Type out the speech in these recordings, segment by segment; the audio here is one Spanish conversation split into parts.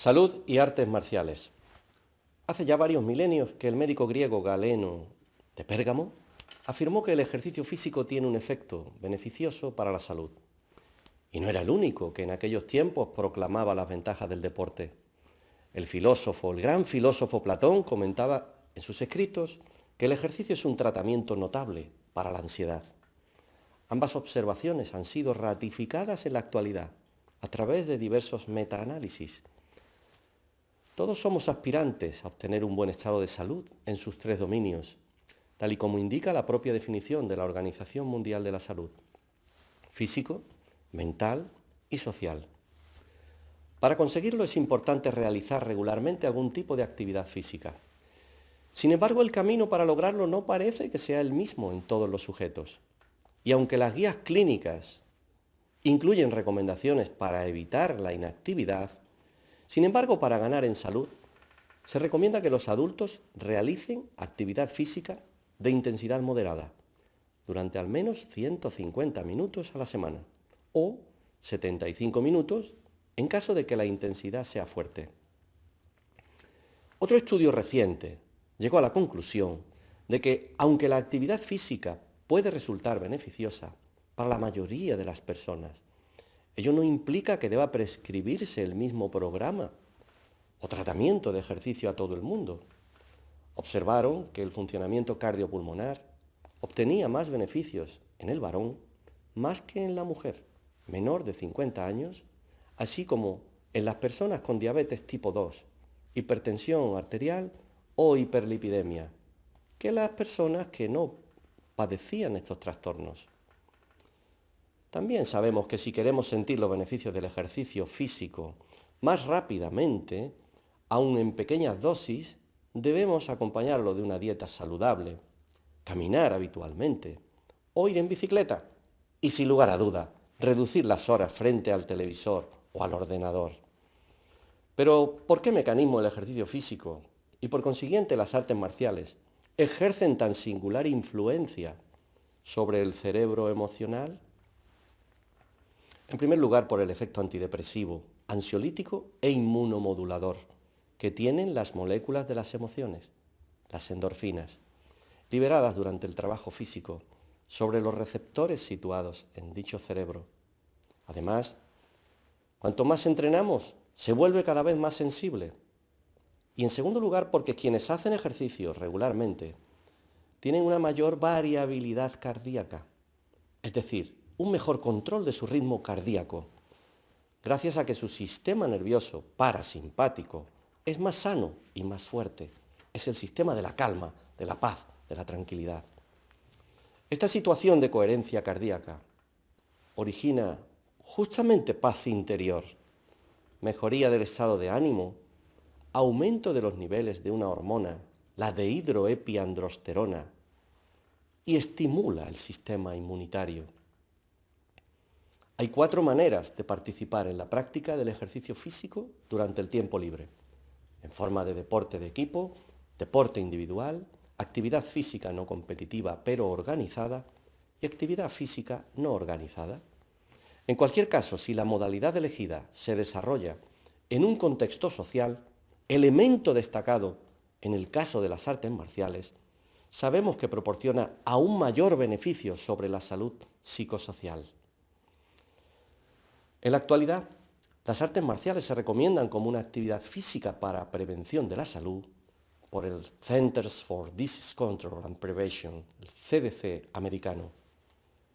Salud y artes marciales. Hace ya varios milenios que el médico griego Galeno de Pérgamo afirmó que el ejercicio físico tiene un efecto beneficioso para la salud. Y no era el único que en aquellos tiempos proclamaba las ventajas del deporte. El filósofo, el gran filósofo Platón comentaba en sus escritos que el ejercicio es un tratamiento notable para la ansiedad. Ambas observaciones han sido ratificadas en la actualidad a través de diversos metaanálisis todos somos aspirantes a obtener un buen estado de salud en sus tres dominios, tal y como indica la propia definición de la Organización Mundial de la Salud, físico, mental y social. Para conseguirlo es importante realizar regularmente algún tipo de actividad física. Sin embargo, el camino para lograrlo no parece que sea el mismo en todos los sujetos. Y aunque las guías clínicas incluyen recomendaciones para evitar la inactividad, sin embargo, para ganar en salud, se recomienda que los adultos realicen actividad física de intensidad moderada durante al menos 150 minutos a la semana o 75 minutos en caso de que la intensidad sea fuerte. Otro estudio reciente llegó a la conclusión de que aunque la actividad física puede resultar beneficiosa para la mayoría de las personas, Ello no implica que deba prescribirse el mismo programa o tratamiento de ejercicio a todo el mundo. Observaron que el funcionamiento cardiopulmonar obtenía más beneficios en el varón más que en la mujer menor de 50 años, así como en las personas con diabetes tipo 2, hipertensión arterial o hiperlipidemia, que las personas que no padecían estos trastornos. También sabemos que si queremos sentir los beneficios del ejercicio físico más rápidamente, aun en pequeñas dosis, debemos acompañarlo de una dieta saludable, caminar habitualmente o ir en bicicleta y sin lugar a duda, reducir las horas frente al televisor o al ordenador. Pero, ¿por qué mecanismo el ejercicio físico y por consiguiente las artes marciales ejercen tan singular influencia sobre el cerebro emocional? En primer lugar, por el efecto antidepresivo, ansiolítico e inmunomodulador que tienen las moléculas de las emociones, las endorfinas, liberadas durante el trabajo físico sobre los receptores situados en dicho cerebro. Además, cuanto más entrenamos, se vuelve cada vez más sensible. Y en segundo lugar, porque quienes hacen ejercicio regularmente tienen una mayor variabilidad cardíaca, es decir, un mejor control de su ritmo cardíaco, gracias a que su sistema nervioso parasimpático es más sano y más fuerte. Es el sistema de la calma, de la paz, de la tranquilidad. Esta situación de coherencia cardíaca origina justamente paz interior, mejoría del estado de ánimo, aumento de los niveles de una hormona, la dehidroepiandrosterona, y estimula el sistema inmunitario. Hay cuatro maneras de participar en la práctica del ejercicio físico durante el tiempo libre, en forma de deporte de equipo, deporte individual, actividad física no competitiva pero organizada y actividad física no organizada. En cualquier caso, si la modalidad elegida se desarrolla en un contexto social, elemento destacado en el caso de las artes marciales, sabemos que proporciona aún mayor beneficio sobre la salud psicosocial. En la actualidad, las artes marciales se recomiendan como una actividad física para prevención de la salud por el Centers for Disease Control and Prevention, el CDC americano.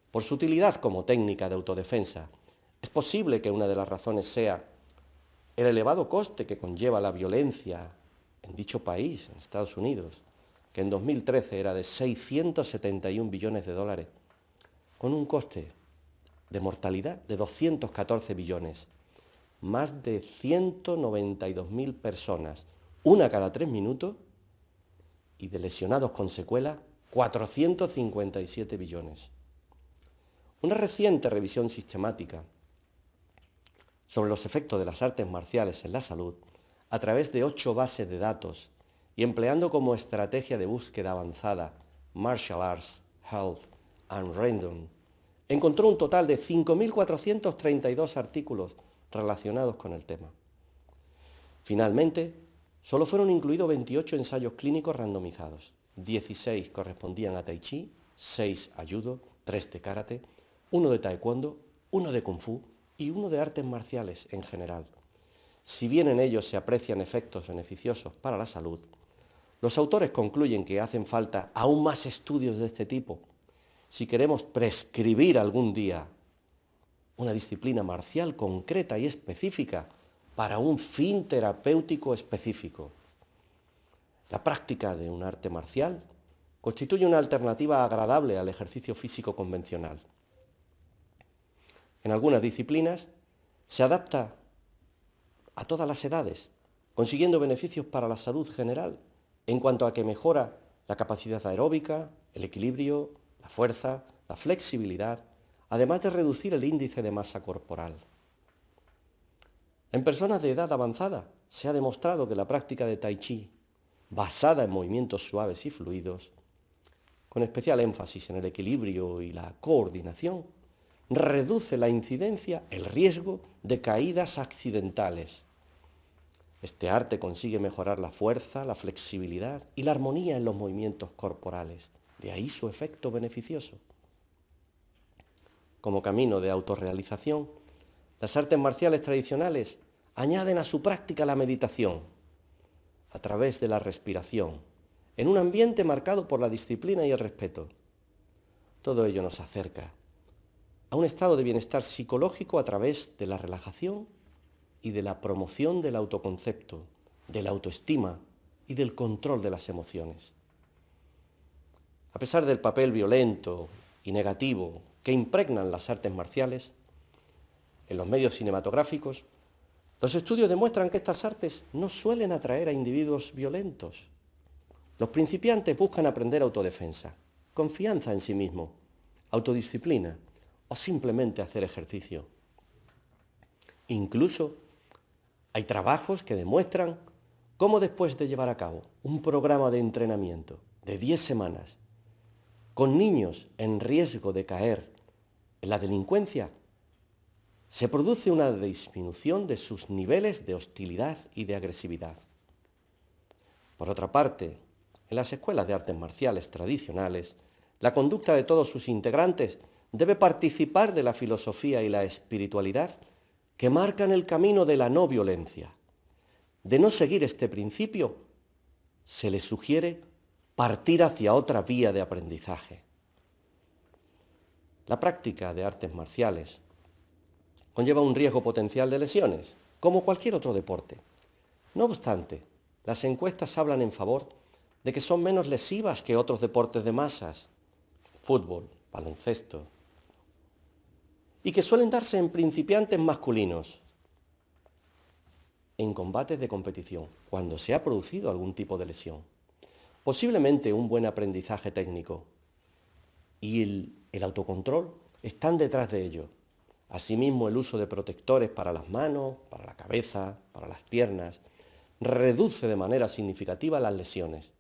Por su utilidad como técnica de autodefensa, es posible que una de las razones sea el elevado coste que conlleva la violencia en dicho país, en Estados Unidos, que en 2013 era de 671 billones de dólares, con un coste de mortalidad de 214 billones, más de 192.000 personas, una cada tres minutos, y de lesionados con secuela, 457 billones. Una reciente revisión sistemática sobre los efectos de las artes marciales en la salud a través de ocho bases de datos y empleando como estrategia de búsqueda avanzada Martial Arts, Health and Random encontró un total de 5.432 artículos relacionados con el tema. Finalmente, solo fueron incluidos 28 ensayos clínicos randomizados. 16 correspondían a Tai Chi, 6 a Judo, 3 de Karate, 1 de Taekwondo, 1 de Kung Fu y 1 de artes marciales en general. Si bien en ellos se aprecian efectos beneficiosos para la salud, los autores concluyen que hacen falta aún más estudios de este tipo si queremos prescribir algún día una disciplina marcial concreta y específica para un fin terapéutico específico. La práctica de un arte marcial constituye una alternativa agradable al ejercicio físico convencional. En algunas disciplinas se adapta a todas las edades, consiguiendo beneficios para la salud general en cuanto a que mejora la capacidad aeróbica, el equilibrio, la fuerza, la flexibilidad, además de reducir el índice de masa corporal. En personas de edad avanzada se ha demostrado que la práctica de tai chi, basada en movimientos suaves y fluidos, con especial énfasis en el equilibrio y la coordinación, reduce la incidencia, el riesgo de caídas accidentales. Este arte consigue mejorar la fuerza, la flexibilidad y la armonía en los movimientos corporales. De ahí su efecto beneficioso. Como camino de autorrealización, las artes marciales tradicionales añaden a su práctica la meditación a través de la respiración, en un ambiente marcado por la disciplina y el respeto. Todo ello nos acerca a un estado de bienestar psicológico a través de la relajación y de la promoción del autoconcepto, de la autoestima y del control de las emociones. A pesar del papel violento y negativo que impregnan las artes marciales, en los medios cinematográficos, los estudios demuestran que estas artes no suelen atraer a individuos violentos. Los principiantes buscan aprender autodefensa, confianza en sí mismo, autodisciplina o simplemente hacer ejercicio. Incluso hay trabajos que demuestran cómo después de llevar a cabo un programa de entrenamiento de 10 semanas con niños en riesgo de caer en la delincuencia, se produce una disminución de sus niveles de hostilidad y de agresividad. Por otra parte, en las escuelas de artes marciales tradicionales, la conducta de todos sus integrantes debe participar de la filosofía y la espiritualidad que marcan el camino de la no violencia. De no seguir este principio, se le sugiere partir hacia otra vía de aprendizaje. La práctica de artes marciales conlleva un riesgo potencial de lesiones, como cualquier otro deporte. No obstante, las encuestas hablan en favor de que son menos lesivas que otros deportes de masas, fútbol, baloncesto, y que suelen darse en principiantes masculinos, en combates de competición, cuando se ha producido algún tipo de lesión. Posiblemente un buen aprendizaje técnico y el, autocontrol están detrás de ello. Asimismo, el uso de protectores para las manos, para la cabeza, para las piernas, reduce de manera significativa las lesiones,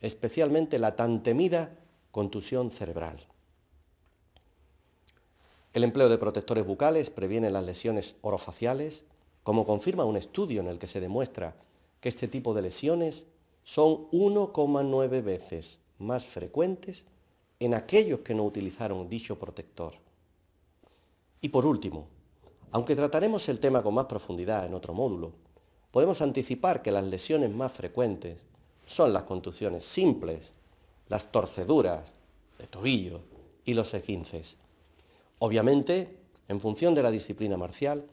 especialmente la tan temida contusión cerebral. El empleo de protectores bucales previene las lesiones orofaciales, como confirma un estudio en el que se demuestra que este tipo de lesiones son 1,9 veces más frecuentes en aquellos que no utilizaron dicho protector. Y por último, aunque trataremos el tema con más profundidad en otro módulo, podemos anticipar que las lesiones más frecuentes son las contusiones simples, las torceduras de tobillo y los esguinces. Obviamente, en función de la disciplina marcial,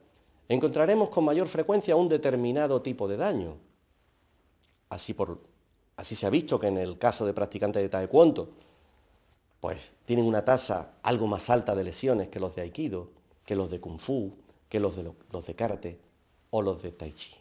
encontraremos con mayor frecuencia un determinado tipo de daño. Así, se ha visto que en el caso de practicantes de taekwondo, pues tienen una tasa algo más alta de lesiones que los de aikido, que los de kung fu, que los de, los de karate o los de tai chi.